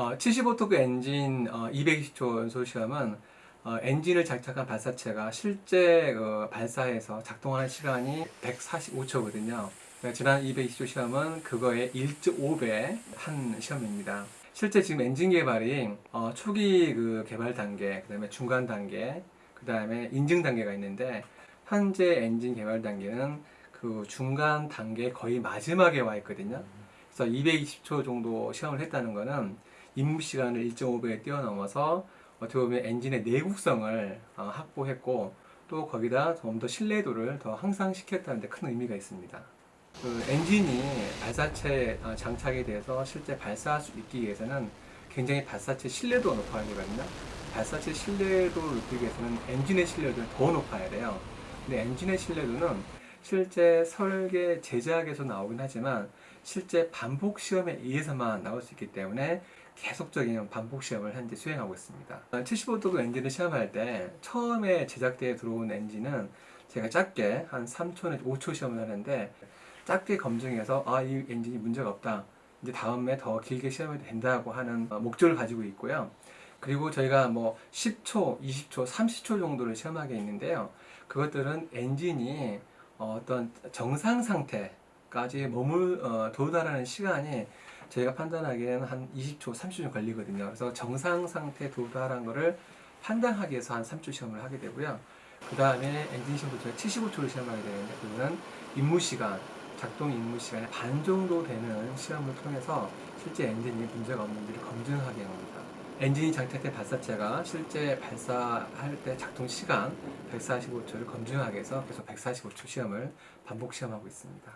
어, 75토크 엔진 어, 220초 연소 시험은 어, 엔진을 장착한 발사체가 실제 그 발사해서 작동하는 시간이 145초거든요. 지난 220초 시험은 그거의 1.5배 한 시험입니다. 실제 지금 엔진 개발이 어, 초기 그 개발 단계, 그 다음에 중간 단계, 그 다음에 인증 단계가 있는데 현재 엔진 개발 단계는 그 중간 단계 거의 마지막에 와 있거든요. 그래서 220초 정도 시험을 했다는 거는 임무 시간을 1.5배 뛰어넘어서 어떻게 보면 엔진의 내구성을 어, 확보했고 또 거기다 좀 더 신뢰도를 더 향상시켰다는 데 큰 의미가 있습니다. 그 엔진이 발사체 어, 장착에 대해서 실제 발사할 수 있기 위해서는 굉장히 발사체 신뢰도가 높아야 되거든요. 발사체 신뢰도를 높이기 위해서는 엔진의 신뢰도를 더 높아야 돼요. 근데 엔진의 신뢰도는 실제 설계 제작에서 나오긴 하지만 실제 반복 시험에 의해서만 나올 수 있기 때문에 계속적인 반복 시험을 현재 수행하고 있습니다. 75도그 엔진을 시험할 때 처음에 제작대에 들어온 엔진은 제가 짧게 한 3초 내지 5초 시험을 하는데 짧게 검증해서 아 이 엔진이 문제가 없다. 이제 다음에 더 길게 시험해도 된다고 하는 목적을 가지고 있고요. 그리고 저희가 뭐 10초, 20초, 30초 정도를 시험하게 있는데요. 그것들은 엔진이 어떤 정상 상태까지 머물 어, 도달하는 시간이 저희가 판단하기에는 한 20초, 30초 걸리거든요. 그래서 정상 상태 도달한 거를 판단하기 위해서 한 3초 시험을 하게 되고요. 그 다음에 엔진 시험도 저희가 75초를 시험하게 되는데 그거는 임무 시간, 작동 임무 시간의 반 정도 되는 시험을 통해서 실제 엔진이 문제가 없는지를 검증하게 합니다. 엔진이 장착된 발사체가 실제 발사할 때 작동 시간 145초를 검증하기 위해서 계속 145초 시험을 반복 시험하고 있습니다.